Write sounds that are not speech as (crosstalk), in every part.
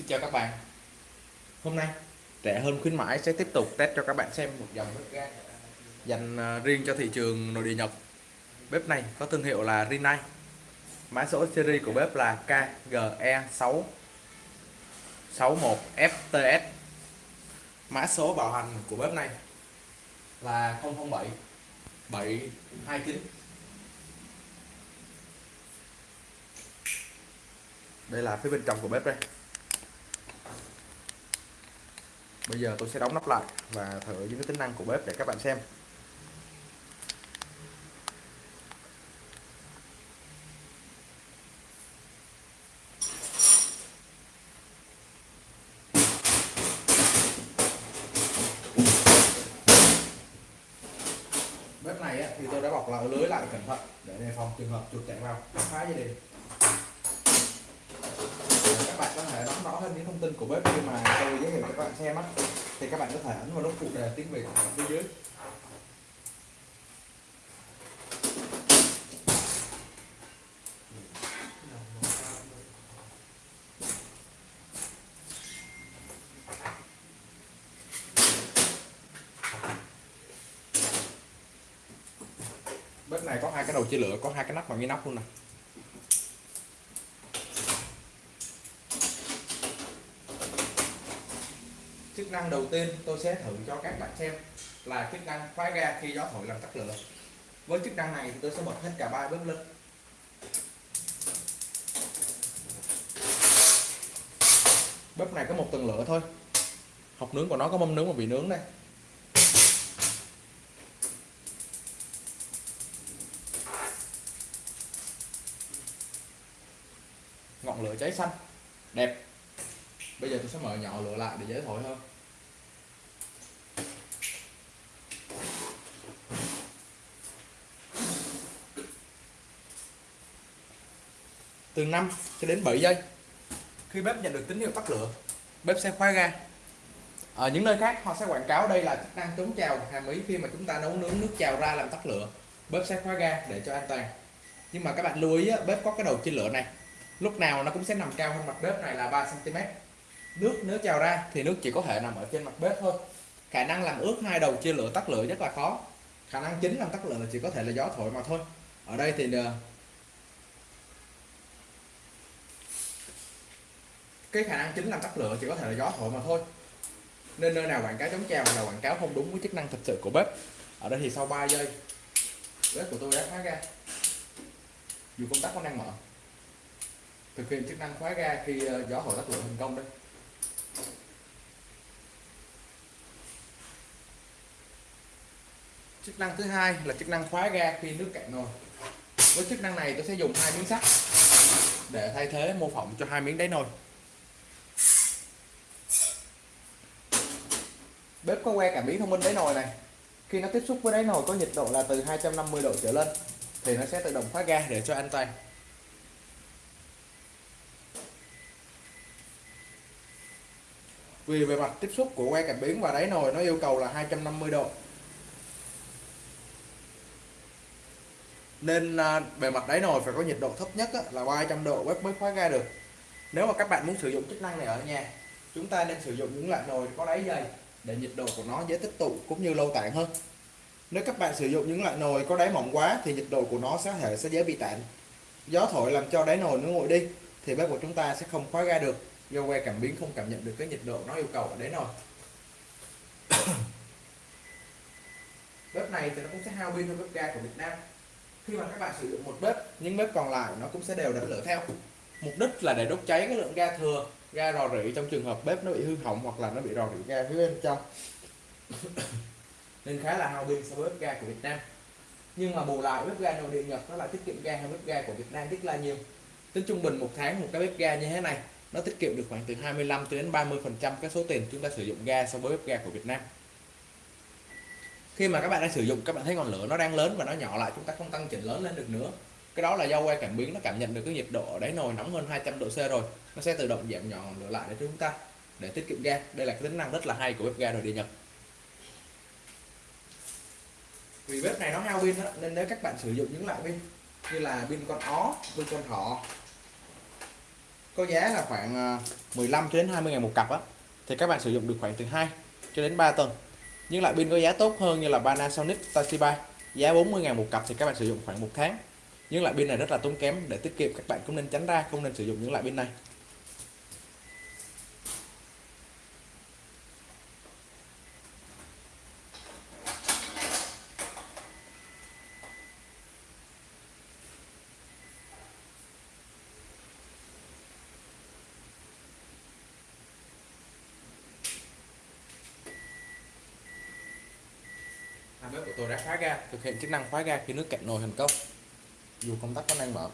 Xin chào các bạn. Hôm nay rẻ hơn khuyến mãi sẽ tiếp tục test cho các bạn xem một dòng bếp ga dành à, riêng cho thị trường nội địa Nhật. Bếp này có thương hiệu là Rinnai. Mã số series của bếp là KGE6 61FTS Mã số bảo hành của bếp này là 007 729 Đây là phía bên trong của bếp đây. Bây giờ tôi sẽ đóng nắp lại và thử những cái tính năng của bếp để các bạn xem. Bếp này thì tôi đã bọc lại, lưới lại cẩn thận để đề phòng trường hợp chuột chạy vào. Phá dây điện bạn có thể nắm rõ hơn những thông tin của bếp khi mà tôi giới thiệu cho các bạn xem á, thì các bạn có thể ấn vào nút phụ đề tiếng việt ở phía dưới. Bếp này có hai cái đầu chia lửa, có hai cái nắp bằng cái nắp luôn nè. Chức năng đầu tiên tôi sẽ thử cho các bạn xem là chức năng khóa ga khi gió thổi làm tắt lửa. Với chức năng này thì tôi sẽ bật hết cả ba bếp lên. Bếp này có một tầng lửa thôi. Học nướng của nó có mâm nướng và vị nướng đây. Ngọn lửa cháy xanh. Đẹp. Bây giờ tôi sẽ mở nhỏ lửa lại để dễ thổi hơn. Từ 5 cho đến 7 giây. Khi bếp nhận được tín hiệu tắt lửa, bếp sẽ khóa ga ở những nơi khác, họ sẽ quảng cáo đây là chức năng chống trào, hàm ý khi mà chúng ta nấu nướng nước trào ra làm tắt lửa. Bếp sẽ khóa ga để cho an toàn. Nhưng mà các bạn lưu ý bếp có cái đầu chia lửa này. Lúc nào nó cũng sẽ nằm cao hơn mặt bếp này là 3 cm nước nếu trào ra thì nước chỉ có thể nằm ở trên mặt bếp thôi. Khả năng làm ướt hai đầu chia lửa tắt lửa rất là khó. Khả năng chính làm tắt lửa là chỉ có thể là gió thổi mà thôi. Ở đây thì ờ, cái khả năng chính làm tắt lửa chỉ có thể là gió thổi mà thôi. Nên nơi nào quảng cáo chống trào là quảng cáo không đúng với chức năng thật sự của bếp. Ở đây thì sau 3 giây, bếp của tôi đã khóa ra dù công tắc vẫn đang mở. Thực hiện chức năng khóa ga khi ờ, gió thổi tắt lửa thành công đấy. Chức năng thứ hai là chức năng khóa ga khi nước cạn nồi. Với chức năng này tôi sẽ dùng hai miếng sắt để thay thế mô phỏng cho hai miếng đáy nồi. Bếp có que cảm biến thông minh đáy nồi này. Khi nó tiếp xúc với đáy nồi có nhiệt độ là từ 250 độ trở lên, thì nó sẽ tự động khóa ga để cho an toàn. Vì bề mặt tiếp xúc của que cảm biến và đáy nồi nó yêu cầu là 250 độ. Nên à, bề mặt đáy nồi phải có nhiệt độ thấp nhất là 300 độ bếp mới khóa ga được. Nếu mà các bạn muốn sử dụng chức năng này ở nhà, chúng ta nên sử dụng những loại nồi có đáy dày để nhiệt độ của nó dễ tích tụ cũng như lâu tản hơn. Nếu các bạn sử dụng những loại nồi có đáy mỏng quá thì nhiệt độ của nó sẽ thể sẽ dễ bị tản. Gió thổi làm cho đáy nồi nó nguội đi thì bếp của chúng ta sẽ không khóa ga được, do que cảm biến không cảm nhận được cái nhiệt độ nó yêu cầu ở đáy nồi. (coughs) bếp này thì nó cũng sẽ hao pin hơn bếp ga của Việt Nam. Khi mà các bạn sử dụng một bếp, những bếp còn lại nó cũng sẽ đều đặn lửa theo. Mục đích là để đốt cháy cái lượng ga thừa ga rò rỉ trong trường hợp bếp nó bị hư hỏng hoặc là nó bị rò rỉ ga phía bên trong. (coughs) Nên khá là hao pin so với bếp ga của Việt Nam. Nhưng mà bù lại, bếp ga nội địa Nhật nó lại tiết kiệm ga hơn bếp ga của Việt Nam rất là nhiều. Tính trung bình một tháng một cái bếp ga như thế này, nó tiết kiệm được khoảng từ 25 đến 30 phần trăm cái số tiền chúng ta sử dụng ga so với bếp ga của Việt Nam. Khi mà các bạn đang sử dụng, các bạn thấy ngọn lửa nó đang lớn và nó nhỏ lại, chúng ta không tăng chỉnh lớn lên được nữa cái đó là do que cảm biến nó cảm nhận được cái nhiệt độ ở đáy nồi nóng hơn 200 độ C rồi. Nó sẽ tự động giảm nhỏ ngọn lửa lại để chúng ta, để tiết kiệm ga. Đây là cái tính năng rất là hay của bếp ga nội địa Nhật. Vì bếp này nó hao pin nên nếu các bạn sử dụng những loại pin như là pin con ó, pin con thỏ, có giá là khoảng ờ, 15 cho đến 20 ngàn một cặp á, thì các bạn sử dụng được khoảng từ 2 cho đến 3 tuần. Nhưng loại pin có giá tốt hơn như là Panasonic Toshiba, giá 40 ngàn một cặp thì các bạn sử dụng khoảng một tháng những loại pin này rất là tốn kém, để tiết kiệm các bạn cũng nên tránh ra, không nên sử dụng những loại pin này. Bếp của tôi đã khóa ga, thực hiện chức năng khóa ga khi nước cạn nồi thành công dù công tắc vẫn đang mở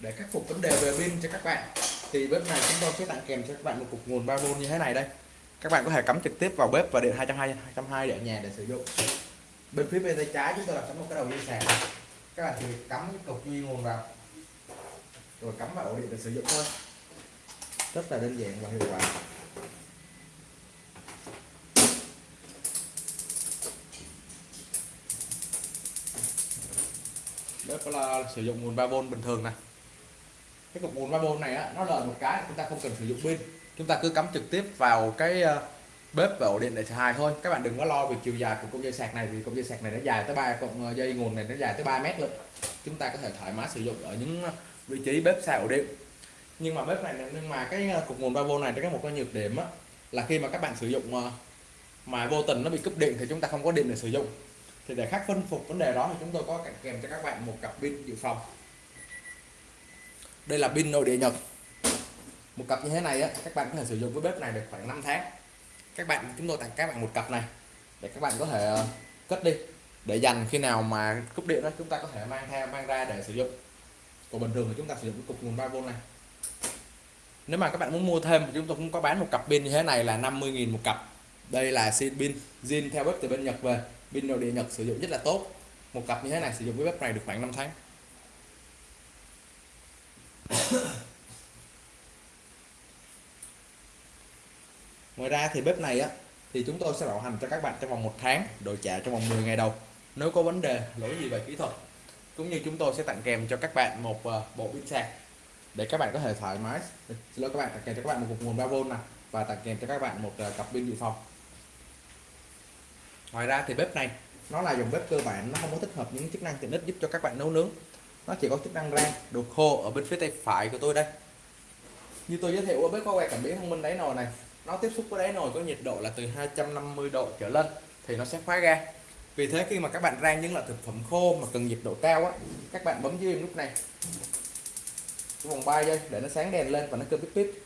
để khắc phục vấn đề về pin cho các bạn, thì bếp này chúng tôi sẽ tặng kèm cho các bạn một cục nguồn 3V như thế này đây. Các bạn có thể cắm trực tiếp vào bếp và điện 220 220 để ở nhà để sử dụng. Bên phía bên tay trái chúng tôi là cắm một cái đầu dây sạc các bạn chỉ cắm cái cục duy nguồn vào, rồi cắm vào ổ điện để sử dụng thôi. Rất là đơn giản và hiệu quả. Bếp là sử dụng nguồn 3V bình thường này cái cục nguồn 3V này á, nó lợi một cái chúng ta không cần sử dụng pin. Chúng ta cứ cắm trực tiếp vào cái ờ, bếp và ổ điện để xài thôi. Các bạn đừng có lo về chiều dài của cục dây sạc này vì cục dây sạc này nó dài tới ba con ờ, dây nguồn này nó dài tới 3 mét luôn. Chúng ta có thể thoải mái sử dụng ở những ờ, vị trí bếp xa ổ điện. Nhưng mà bếp này nhưng mà cái cục nguồn 3V này có một cái nhược điểm á, là khi mà các bạn sử dụng mà vô tình nó bị cúp điện thì chúng ta không có điện để sử dụng. Thì để khắc phân phục vấn đề đó thì chúng tôi có kèm cho các bạn một cặp pin dự phòng đây là pin nội địa nhật. Một cặp như thế này á, các bạn có thể sử dụng với bếp này được khoảng 5 tháng. Các bạn, chúng tôi tặng các bạn một cặp này, để các bạn có thể ờ, cất đi, để dành khi nào mà cúp điện đó chúng ta có thể mang theo, mang ra để sử dụng. Còn bình thường thì chúng ta sử dụng cái cục nguồn 3V này. Nếu mà các bạn muốn mua thêm thì chúng tôi cũng có bán một cặp pin như thế này là 50.000 một cặp. Đây là xin pin, zin theo bếp từ bên Nhật về. Pin nội địa Nhật sử dụng rất là tốt. Một cặp như thế này sử dụng với bếp này được khoảng 5 tháng. (coughs) ngoài ra thì bếp này á, thì chúng tôi sẽ bảo hành cho các bạn trong vòng một tháng, đổi trả trong vòng 10 ngày đầu. Nếu có vấn đề, lỗi gì về kỹ thuật, cũng như chúng tôi sẽ tặng kèm cho các bạn một ờ, bộ pin sạc để các bạn có thể thoải mái. Xin lỗi các bạn, tặng kèm cho các bạn một cục nguồn 3V này và tặng kèm cho các bạn một ờ, cặp pin dự phòng. Ngoài ra thì bếp này, nó là dòng bếp cơ bản, nó không có tích hợp những chức năng tiện ích giúp cho các bạn nấu nướng nó chỉ có chức năng rang đồ khô ở bên phía tay phải của tôi đây. Như tôi giới thiệu ở bếp có quay cảm biến thông minh đáy nồi này nó tiếp xúc với đáy nồi có nhiệt độ là từ 250 độ trở lên thì nó sẽ khóa ga vì thế khi mà các bạn rang những loại thực phẩm khô mà cần nhiệt độ cao á các bạn bấm dưới lúc này. Vòng 3 giây để nó sáng đèn lên và nó kêu bíp bíp.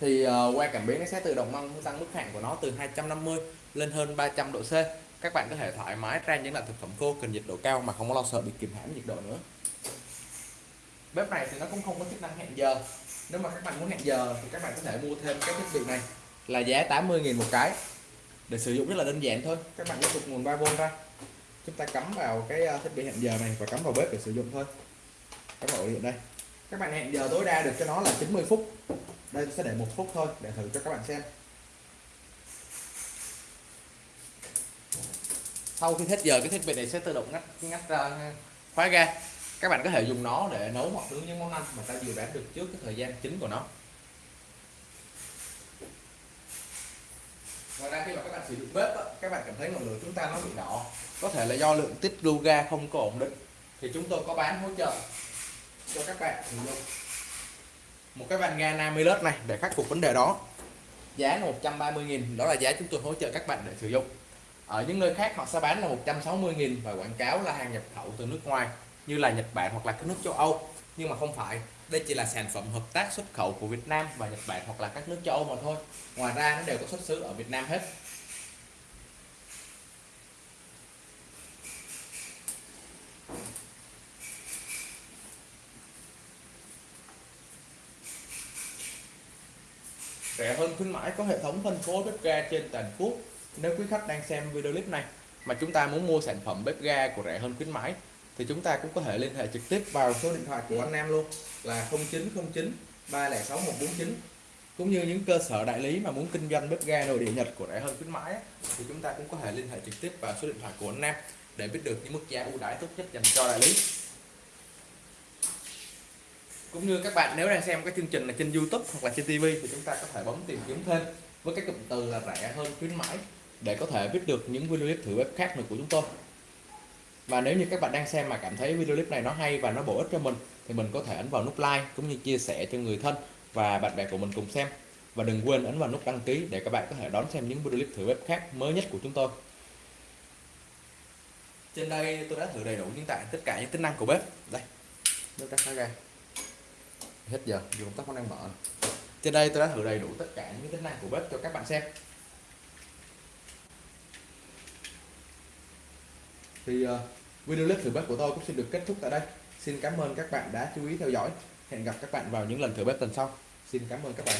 Thì ờ, uh, qua cảm biến nó sẽ tự động nâng tăng mức hạn của nó từ 250 lên hơn 300 độ C các bạn có thể thoải mái rang những loại thực phẩm khô, cần nhiệt độ cao mà không có lo sợ bị kìm hãm nhiệt độ nữa. Bếp này thì nó cũng không có chức năng hẹn giờ. Nếu mà các bạn muốn hẹn giờ thì các bạn có thể mua thêm cái thiết bị này. Là giá 80.000 một cái, để sử dụng rất là đơn giản thôi. Các bạn lấy cục nguồn 3V ra. Chúng ta cắm vào cái ờ, thiết bị hẹn giờ này và cắm vào bếp để sử dụng thôi. Cắm vào điện đây. Các bạn hẹn giờ tối đa được cho nó là 90 phút. Đây, sẽ để một phút thôi, để thử cho các bạn xem. Sau khi hết giờ, cái thiết bị này sẽ tự động ngắt ngắt ra, khóa ga. Các bạn có thể dùng nó để nấu hoặc nướng những món ăn mà ta dự đoán được trước cái thời gian chính của nó. Ngoài ra khi mà các bạn sử dụng bếp các bạn cảm thấy ngọn lửa chúng ta nó bị đỏ. Có thể là do lượng tiết lưu ga không có ổn định. Thì chúng tôi có bán hỗ trợ cho các bạn sử dụng. Một cái van ga Namilus này để khắc phục vấn đề đó. Giá là 130.000 đó là giá chúng tôi hỗ trợ các bạn để sử dụng ở những nơi khác họ sẽ bán là 160.000 và quảng cáo là hàng nhập khẩu từ nước ngoài, như là Nhật Bản hoặc là các nước châu Âu. Nhưng mà không phải, đây chỉ là sản phẩm hợp tác xuất khẩu của Việt Nam và Nhật Bản hoặc là các nước châu Âu mà thôi. Ngoài ra, nó đều có xuất xứ ở Việt Nam hết. Rẻ hơn khuyến mãi có hệ thống phân phối bếp ga trên toàn quốc nếu quý khách đang xem video clip này mà chúng ta muốn mua sản phẩm bếp ga của rẻ hơn khuyến mãi, thì chúng ta cũng có thể liên hệ trực tiếp vào số điện thoại của anh Nam luôn, là 0909 306 149 cũng như những cơ sở đại lý mà muốn kinh doanh bếp ga nội địa Nhật của rẻ hơn khuyến mãi thì chúng ta cũng có thể liên hệ trực tiếp vào số điện thoại của anh Nam để biết được những mức giá ưu đãi tốt nhất dành cho đại lý. Cũng như các bạn nếu đang xem cái chương trình là trên YouTube hoặc là trên TV thì chúng ta có thể bấm tìm kiếm thêm với cái cụm từ là rẻ hơn khuyến mãi để có thể biết được những video clip thử bếp khác nữa của chúng tôi. Và nếu như các bạn đang xem mà cảm thấy video clip này nó hay và nó bổ ích cho mình thì mình có thể ấn vào nút like cũng như chia sẻ cho người thân và bạn bè của mình cùng xem. Và đừng quên ấn vào nút đăng ký để các bạn có thể đón xem những video clip thử bếp khác mới nhất của chúng tôi. Trên đây tôi đã thử đầy đủ những tại tất cả những tính năng của bếp đây. Bếp đã khá ra hết giờ dù công tắc vẫn đang mở. Trên đây tôi đã thử đầy đủ tất cả những tính năng của bếp cho các bạn xem thì uh, video clip thử bếp của tôi cũng xin được kết thúc tại đây. Xin cảm ơn các bạn đã chú ý theo dõi. Hẹn gặp các bạn vào những lần thử bếp tuần sau. Xin cảm ơn các bạn.